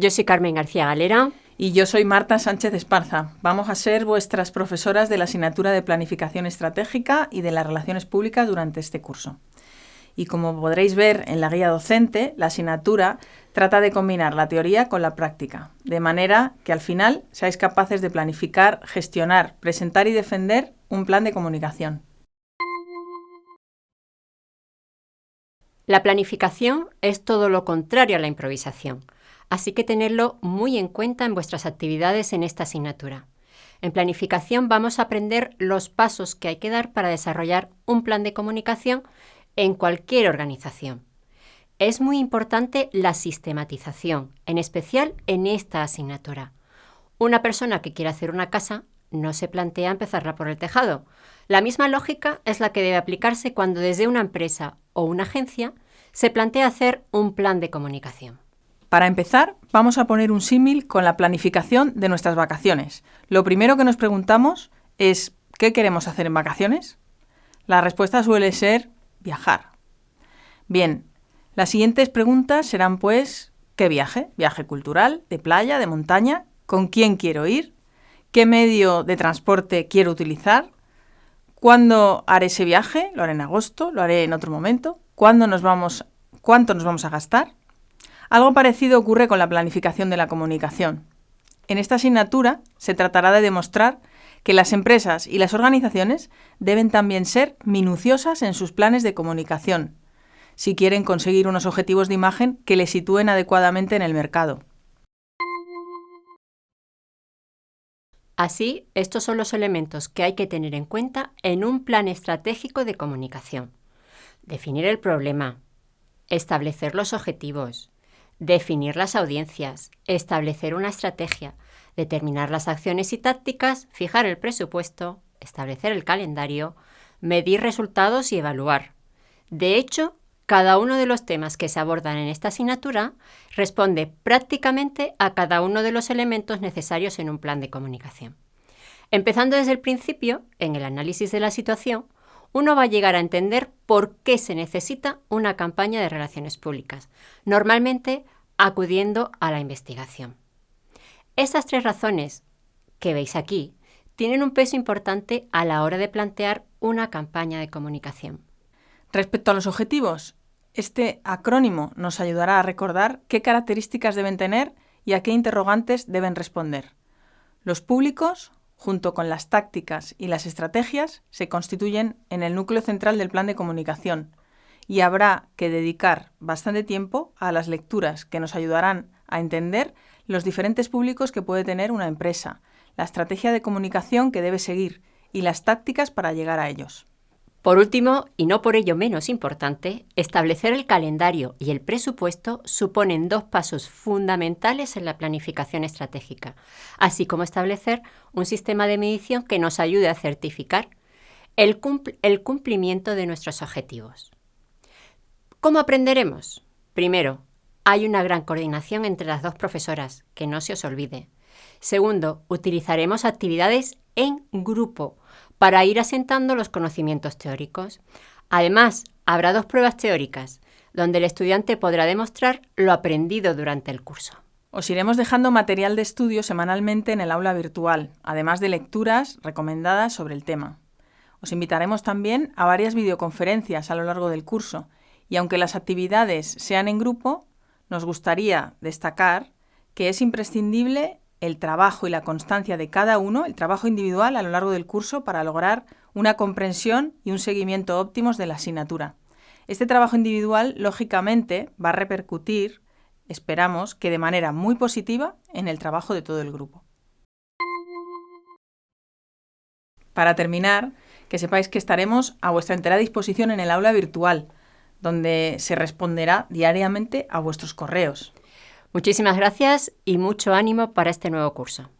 Yo soy Carmen García Galera. Y yo soy Marta Sánchez Esparza. Vamos a ser vuestras profesoras de la asignatura de Planificación Estratégica y de las Relaciones Públicas durante este curso. Y como podréis ver en la guía docente, la asignatura trata de combinar la teoría con la práctica, de manera que al final seáis capaces de planificar, gestionar, presentar y defender un plan de comunicación. La planificación es todo lo contrario a la improvisación así que tenerlo muy en cuenta en vuestras actividades en esta asignatura. En planificación vamos a aprender los pasos que hay que dar para desarrollar un plan de comunicación en cualquier organización. Es muy importante la sistematización, en especial en esta asignatura. Una persona que quiere hacer una casa no se plantea empezarla por el tejado. La misma lógica es la que debe aplicarse cuando desde una empresa o una agencia se plantea hacer un plan de comunicación. Para empezar, vamos a poner un símil con la planificación de nuestras vacaciones. Lo primero que nos preguntamos es ¿qué queremos hacer en vacaciones? La respuesta suele ser viajar. Bien, las siguientes preguntas serán pues ¿qué viaje? ¿Viaje cultural, de playa, de montaña? ¿Con quién quiero ir? ¿Qué medio de transporte quiero utilizar? ¿Cuándo haré ese viaje? ¿Lo haré en agosto? ¿Lo haré en otro momento? ¿Cuándo nos vamos, ¿Cuánto nos vamos a gastar? Algo parecido ocurre con la planificación de la comunicación. En esta asignatura se tratará de demostrar que las empresas y las organizaciones deben también ser minuciosas en sus planes de comunicación, si quieren conseguir unos objetivos de imagen que les sitúen adecuadamente en el mercado. Así, estos son los elementos que hay que tener en cuenta en un plan estratégico de comunicación. Definir el problema, establecer los objetivos, definir las audiencias, establecer una estrategia, determinar las acciones y tácticas, fijar el presupuesto, establecer el calendario, medir resultados y evaluar. De hecho, cada uno de los temas que se abordan en esta asignatura responde prácticamente a cada uno de los elementos necesarios en un plan de comunicación. Empezando desde el principio, en el análisis de la situación, uno va a llegar a entender por qué se necesita una campaña de relaciones públicas, normalmente acudiendo a la investigación. Estas tres razones que veis aquí tienen un peso importante a la hora de plantear una campaña de comunicación. Respecto a los objetivos, este acrónimo nos ayudará a recordar qué características deben tener y a qué interrogantes deben responder. Los públicos, junto con las tácticas y las estrategias, se constituyen en el núcleo central del plan de comunicación y habrá que dedicar bastante tiempo a las lecturas que nos ayudarán a entender los diferentes públicos que puede tener una empresa, la estrategia de comunicación que debe seguir y las tácticas para llegar a ellos. Por último, y no por ello menos importante, establecer el calendario y el presupuesto suponen dos pasos fundamentales en la planificación estratégica, así como establecer un sistema de medición que nos ayude a certificar el, cumplimiento de nuestros objetivos. ¿Cómo aprenderemos? Primero, hay una gran coordinación entre las dos profesoras, que no se os olvide. Segundo, utilizaremos actividades en grupo para ir asentando los conocimientos teóricos. Además, habrá dos pruebas teóricas, donde el estudiante podrá demostrar lo aprendido durante el curso. Os iremos dejando material de estudio semanalmente en el aula virtual, además de lecturas recomendadas sobre el tema. Os invitaremos también a varias videoconferencias a lo largo del curso, y aunque las actividades sean en grupo, nos gustaría destacar que es imprescindible el trabajo y la constancia de cada uno, el trabajo individual a lo largo del curso para lograr una comprensión y un seguimiento óptimos de la asignatura. Este trabajo individual, lógicamente, va a repercutir, esperamos, que de manera muy positiva en el trabajo de todo el grupo. Para terminar, que sepáis que estaremos a vuestra entera disposición en el aula virtual, donde se responderá diariamente a vuestros correos. Muchísimas gracias y mucho ánimo para este nuevo curso.